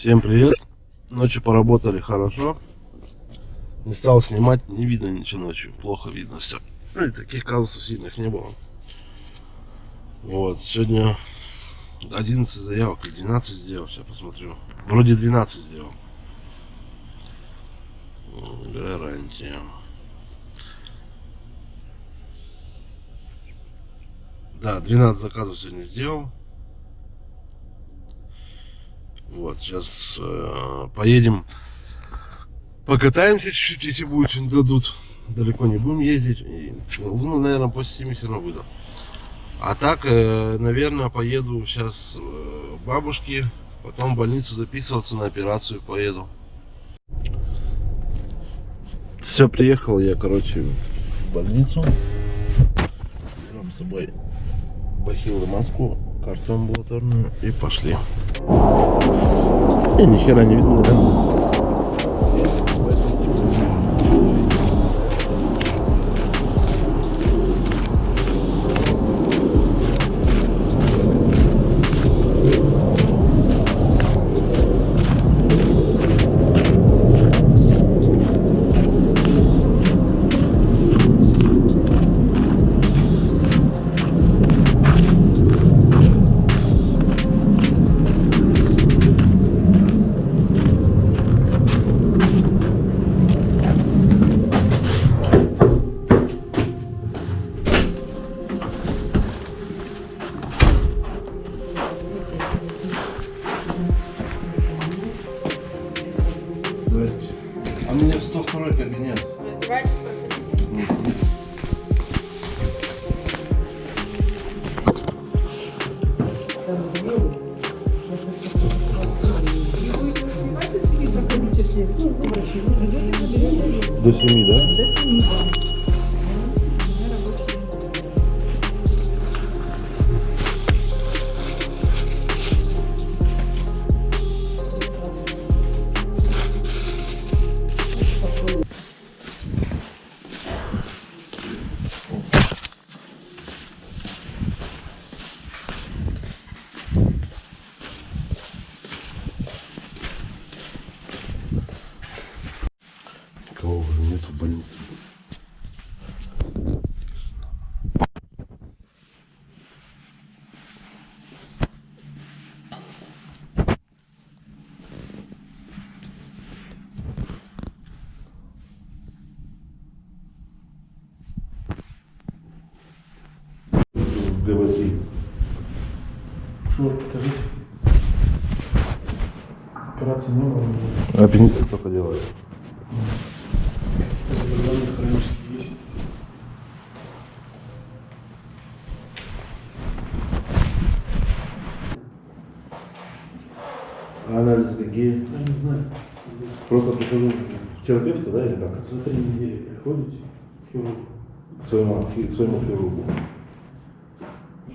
Всем привет. Ночью поработали хорошо. Не стал снимать, не видно ничего ночью. Плохо видно все. И таких казусов сильных не было. Вот, сегодня 11 заявок или 12 сделал, сейчас посмотрю. Вроде 12 сделал. Гарантия. Да, 12 заказов сегодня сделал. Вот, сейчас э, поедем, покатаемся чуть-чуть, если будет, что дадут. Далеко не будем ездить. И, ну, наверное, после 7 все равно выйду. А так, э, наверное, поеду сейчас э, бабушке, потом в больницу записываться на операцию поеду. Все, приехал я, короче, в больницу. Берем с собой бахилы маску, карту амбулаторную и пошли. И ни хера не видно, да? А мне в 102 кабинет. Раздевайтесь, проходите. До 7, да? Что, покажите. Операции не было. но Аппендицит только делают. Заболевания хронические есть. А анализы какие? Я не знаю. Просто прихожу к терапевту, да, или как? За три недели приходите к хирургу. К своему, к своему хирургу.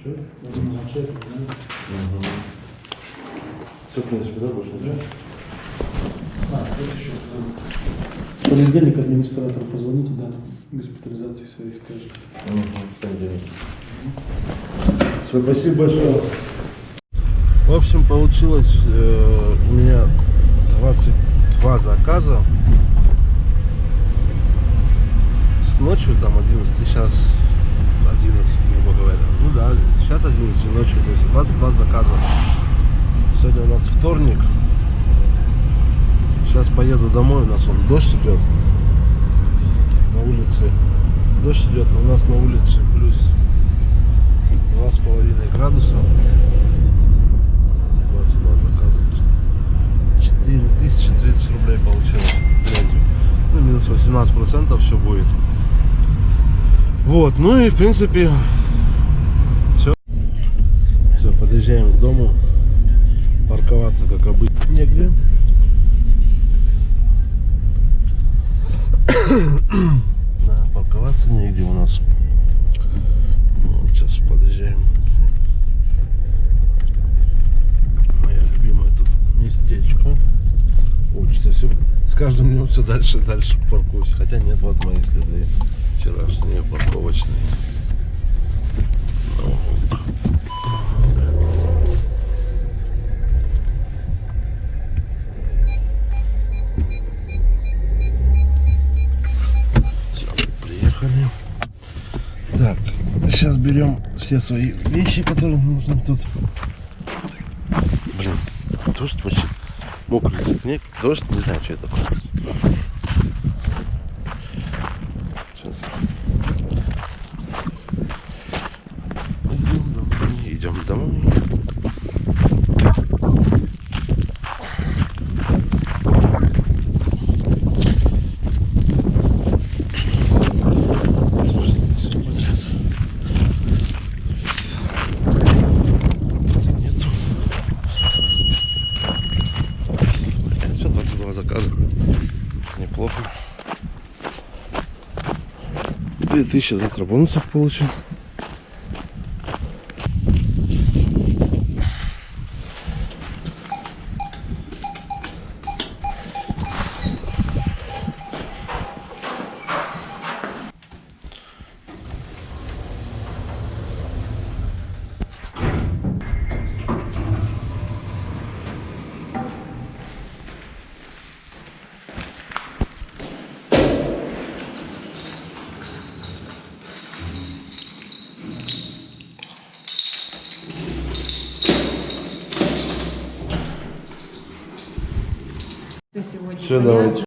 Все, можно начать, знаете. Все, в принципе, да, больше ничего? А, вот еще. В понедельник администратору позвоните, да, госпитализации своей скажете. Угу, в понедельник. Всё, Спасибо большое. В общем, получилось э, у меня 22 заказа. С ночью там 11, сейчас 11, грубо говоря. Ну да, сейчас 11 ночью, то есть 22 заказа. Сегодня у нас вторник. Сейчас поеду домой, у нас вон дождь идет. На улице дождь идет, но у нас на улице плюс два с половиной градуса. 22 заказа. 4030 рублей грязью. Ну, минус 18 процентов все будет. Вот, ну и в принципе все. Все, подъезжаем к дому. Парковаться как обычно негде. Да, парковаться негде у нас. Ну, сейчас подъезжаем. Моя любимая тут местечко. Учится все. С каждым днем все дальше и дальше паркуюсь. Хотя нет, вот мои следы вчерашний парковочные. Все, приехали. Так, сейчас берем все свои вещи, которые нужно тут. Блин, дождь вообще. Мокрый снег, дождь, не знаю, что это такое. идем домой. заказа. Неплохо. 2000 завтра бонусов получим. Все, давайте.